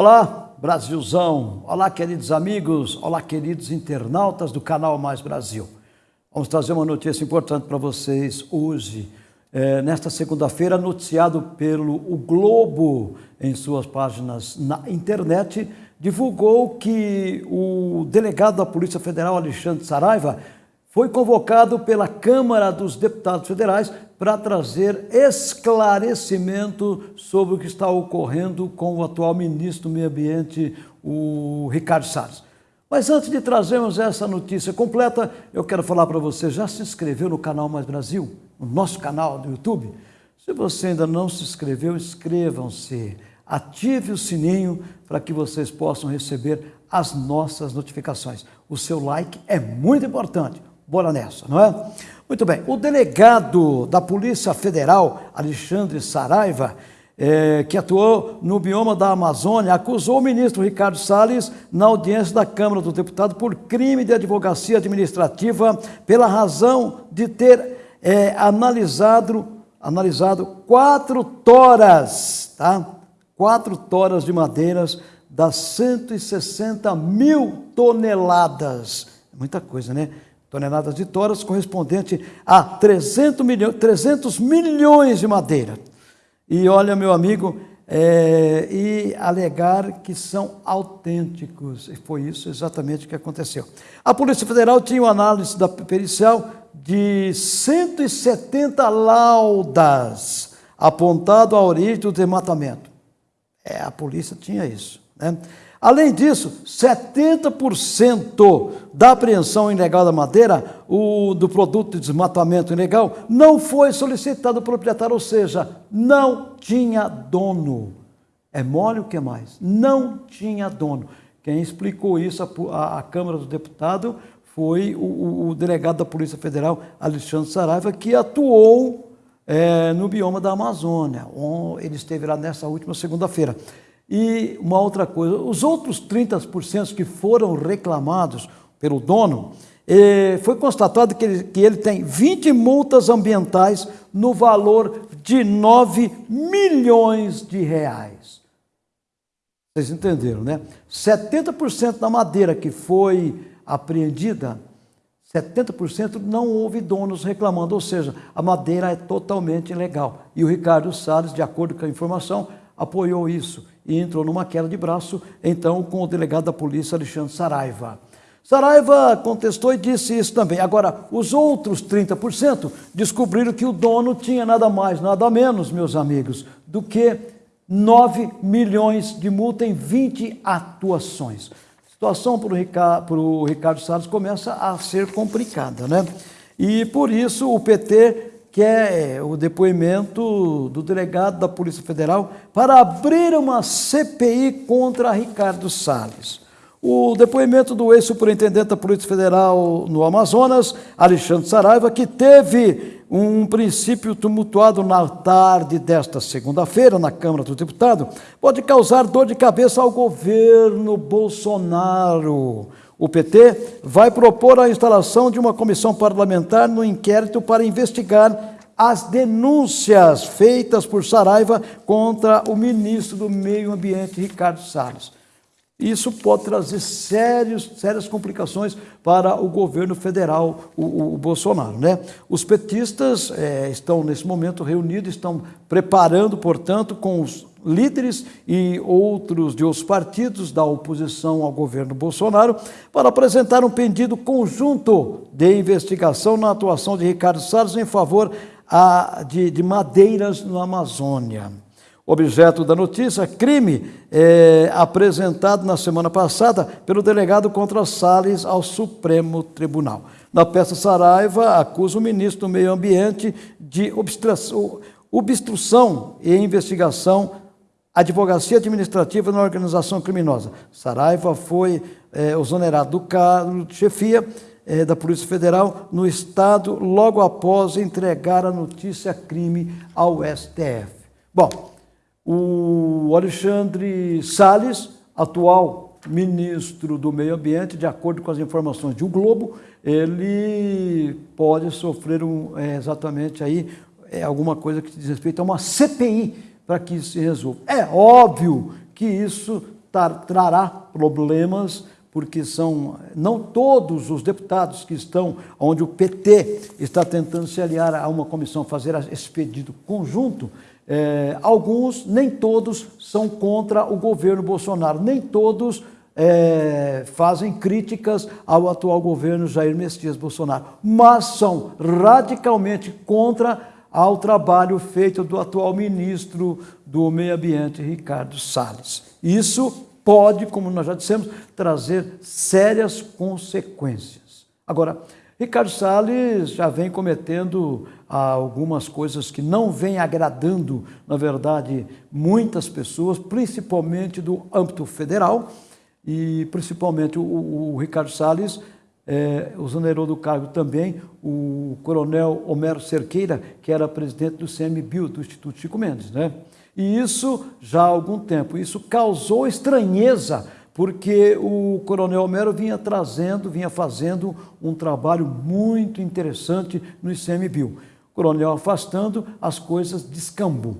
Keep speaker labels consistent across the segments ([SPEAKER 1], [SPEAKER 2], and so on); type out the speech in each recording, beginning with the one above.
[SPEAKER 1] Olá, Brasilzão! Olá, queridos amigos! Olá, queridos internautas do canal Mais Brasil! Vamos trazer uma notícia importante para vocês hoje, é, nesta segunda-feira, noticiado pelo o Globo em suas páginas na internet, divulgou que o delegado da Polícia Federal, Alexandre Saraiva, foi convocado pela Câmara dos Deputados Federais para trazer esclarecimento sobre o que está ocorrendo com o atual ministro do Meio Ambiente, o Ricardo Salles. Mas antes de trazermos essa notícia completa, eu quero falar para você, já se inscreveu no canal Mais Brasil, no nosso canal do YouTube? Se você ainda não se inscreveu, inscrevam-se, ative o sininho para que vocês possam receber as nossas notificações. O seu like é muito importante. Bora nessa, não é? Muito bem, o delegado da Polícia Federal, Alexandre Saraiva, é, que atuou no bioma da Amazônia, acusou o ministro Ricardo Salles na audiência da Câmara dos Deputados por crime de advocacia administrativa pela razão de ter é, analisado, analisado quatro toras, tá? Quatro toras de madeiras das 160 mil toneladas. Muita coisa, né? Toneladas de toras, correspondente a 300 milhões, 300 milhões de madeira. E olha, meu amigo, é, e alegar que são autênticos. E foi isso exatamente que aconteceu. A Polícia Federal tinha uma análise da pericial de 170 laudas apontado a origem do desmatamento. É, a polícia tinha isso. Né? Além disso, 70% da apreensão ilegal da madeira, o, do produto de desmatamento ilegal, não foi solicitado ao proprietário, ou seja, não tinha dono. É mole o que mais? Não tinha dono. Quem explicou isso à, Câmara dos Deputados foi o, o, delegado da Polícia Federal, Alexandre Saraiva, que atuou é, no bioma da Amazônia. Ele esteve lá nessa última segunda-feira. E uma outra coisa, os outros 30% que foram reclamados pelo dono, eh, foi constatado que ele, que ele tem 20 multas ambientais no valor de 9 milhões de reais. Vocês entenderam, né? 70% da madeira que foi apreendida, 70% não houve donos reclamando, ou seja, a madeira é totalmente ilegal. E o Ricardo Salles, de acordo com a informação, apoiou isso e entrou numa queda de braço, então, com o delegado da polícia, Alexandre Saraiva. Saraiva contestou e disse isso também. Agora, os outros 30% descobriram que o dono tinha nada mais, nada menos, meus amigos, do que 9 milhões de multa em 20 atuações. A situação para o Ricardo, Ricardo Salles começa a ser complicada, né? E por isso o PT que é o depoimento do delegado da Polícia Federal para abrir uma CPI contra Ricardo Salles. O depoimento do ex-superintendente da Polícia Federal no Amazonas, Alexandre Saraiva, que teve um princípio tumultuado na tarde desta segunda-feira na Câmara dos Deputados, pode causar dor de cabeça ao governo Bolsonaro. O PT vai propor a instalação de uma comissão parlamentar no inquérito para investigar as denúncias feitas por Saraiva contra o ministro do Meio Ambiente, Ricardo Salles. Isso pode trazer sérios, sérias complicações para o governo federal, o, o Bolsonaro. Né? Os petistas é, estão, nesse momento, reunidos, estão preparando, portanto, com os líderes e outros de outros partidos da oposição ao governo Bolsonaro para apresentar um pedido conjunto de investigação na atuação de Ricardo Salles em favor a, de, de madeiras na Amazônia. Objeto da notícia, crime é, apresentado na semana passada pelo delegado contra Salles ao Supremo Tribunal. Na peça Saraiva, acusa o ministro do Meio Ambiente de obstrução, e investigação advocacia administrativa na organização criminosa. Saraiva foi é, exonerado do cargo de chefia é, da Polícia Federal no Estado logo após entregar a notícia crime ao STF. Bom, o Alexandre Salles, atual ministro do Meio Ambiente, de acordo com as informações de O Globo, ele pode sofrer um, é, exatamente aí é, alguma coisa que diz respeito a uma CPI para que isso se resolva. É óbvio que isso trará problemas porque são não todos os deputados que estão, onde o PT está tentando se aliar a uma comissão, fazer esse pedido conjunto, é, alguns, nem todos, são contra o governo Bolsonaro, nem todos é, fazem críticas ao atual governo Jair Messias Bolsonaro, mas são radicalmente contra ao trabalho feito do atual ministro do Meio Ambiente, Ricardo Salles. Isso pode, como nós já dissemos, trazer sérias consequências. Agora, Ricardo Salles já vem cometendo algumas coisas que não vêm agradando, na verdade, muitas pessoas, principalmente do âmbito federal, e principalmente o, o Ricardo Salles é, exonerou do cargo também o coronel Homero Cerqueira, que era presidente do CMBio, do Instituto Chico Mendes, né? E isso já há algum tempo. Isso causou estranheza, porque o Coronel Homero vinha trazendo, vinha fazendo um trabalho muito interessante no ICMBio. O coronel afastando, as coisas descambou.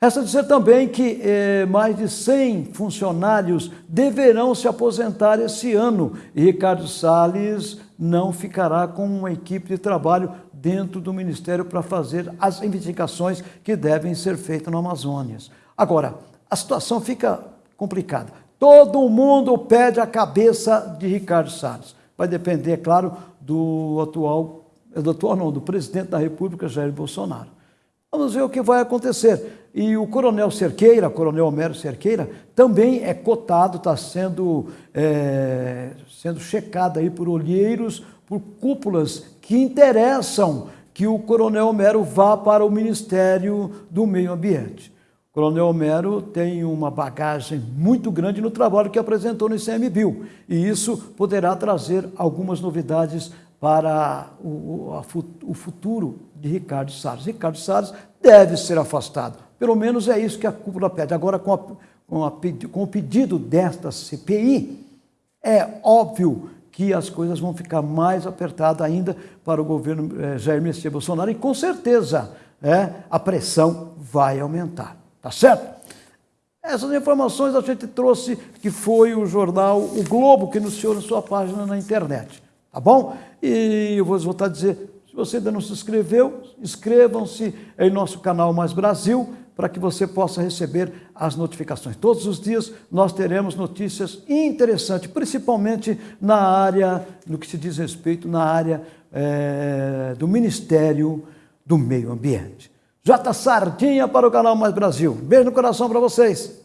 [SPEAKER 1] Resta dizer também que eh, mais de 100 funcionários deverão se aposentar esse ano e Ricardo Salles não ficará com uma equipe de trabalho dentro do Ministério para fazer as investigações que devem ser feitas no Amazonas. Agora, a situação fica complicada. Todo mundo pede a cabeça de Ricardo Salles. Vai depender, é claro, do atual, do atual não, do presidente da República, Jair Bolsonaro. Vamos ver o que vai acontecer. E o coronel Cerqueira, coronel Homero Cerqueira, também é cotado, está sendo, é, sendo checado aí por olheiros, por cúpulas que interessam que o Coronel Homero vá para o Ministério do Meio Ambiente. O Coronel Homero tem uma bagagem muito grande no trabalho que apresentou no ICMBio, e isso poderá trazer algumas novidades para o, o futuro de Ricardo Salles. Ricardo Salles deve ser afastado, pelo menos é isso que a cúpula pede. Agora, com, a, com, a, com o pedido desta CPI, é óbvio que as coisas vão ficar mais apertadas ainda para o governo eh, Jair Messias Bolsonaro e com certeza é, a pressão vai aumentar, tá certo? Essas informações a gente trouxe que foi o jornal O Globo que anunciou na sua página na internet, tá bom? E eu vou voltar a dizer, se você ainda não se inscreveu, inscrevam-se em nosso canal Mais Brasil, para que você possa receber as notificações. Todos os dias nós teremos notícias interessantes, principalmente na área, no que se diz respeito, na área é, do Ministério do Meio Ambiente. J. Sardinha para o canal Mais Brasil. Beijo no coração para vocês.